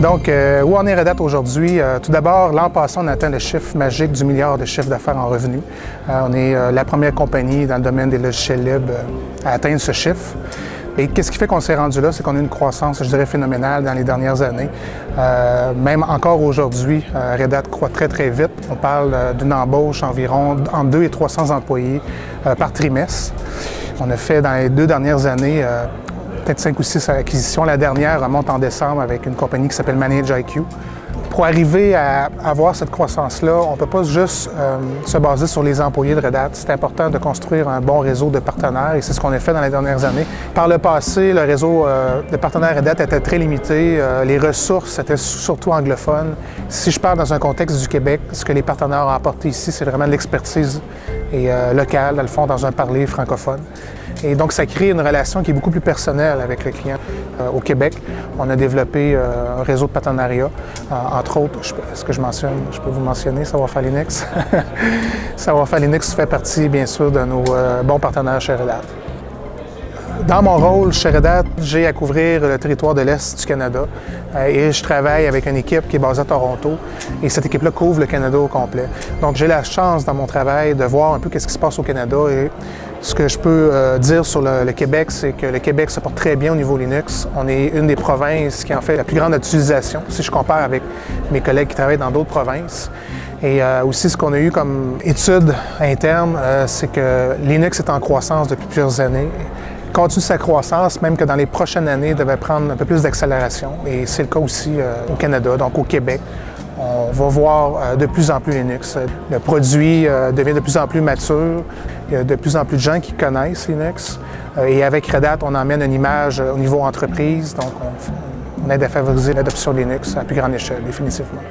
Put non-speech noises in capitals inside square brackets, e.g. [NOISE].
Donc, euh, où en est Red Hat aujourd'hui? Euh, tout d'abord, l'an passé, on a atteint le chiffre magique du milliard de chiffre d'affaires en revenus. Euh, on est la première compagnie dans le domaine des logiciels libres à atteindre ce chiffre. Et qu'est-ce qui fait qu'on s'est rendu là? C'est qu'on a une croissance, je dirais, phénoménale dans les dernières années. même encore aujourd'hui, Red Hat croît très, très vite. On parle d'une embauche environ entre 2 et 300 employés par trimestre. On a fait dans les deux dernières années peut-être cinq ou six acquisitions. La dernière remonte en décembre avec une compagnie qui s'appelle Manage IQ. Pour arriver à avoir cette croissance-là, on ne peut pas juste euh, se baser sur les employés de Red Hat. C'est important de construire un bon réseau de partenaires et c'est ce qu'on a fait dans les dernières années. Par le passé, le réseau euh, de partenaires Red Hat était très limité. Euh, les ressources étaient surtout anglophones. Si je parle dans un contexte du Québec, ce que les partenaires ont apporté ici, c'est vraiment de l'expertise locale, dans le fond, dans un parler francophone. Et donc, ça crée une relation qui est beaucoup plus personnelle avec le client. Au Québec, on a développé un réseau de partenariat. Euh, entre autres, est-ce que je mentionne, je peux vous mentionner Savoir-faire Linux? [LAUGHS] Savoir-faire Linux fait partie, bien sûr, de nos bons partenaires chez Red Hat. Dans mon rôle chez Red Hat, j'ai à couvrir le territoire de l'Est du Canada et je travaille avec une équipe qui est basée à Toronto et cette équipe-là couvre le Canada au complet. Donc j'ai la chance dans mon travail de voir un peu qu'est-ce qui se passe au Canada et ce que je peux euh, dire sur le, Québec, c'est que le Québec se porte très bien au niveau Linux. On est une des provinces qui en fait la plus grande utilisation, si je compare avec mes collègues qui travaillent dans d'autres provinces. Et euh, aussi, ce qu'on a eu comme étude interne, euh, c'est que Linux est en croissance depuis plusieurs années continue sa croissance, même que dans les prochaines années, devait prendre un peu plus d'accélération. Et c'est le cas aussi au Canada, donc au Québec. On va voir euh, de plus en plus Linux. Le produit euh, devient de plus en plus mature. Il y a de plus en plus de gens qui connaissent Linux. Euh, et avec Red Hat, on emmène une image au niveau entreprise. Donc, on, aide à favoriser l'adoption de Linux à plus grande échelle, définitivement.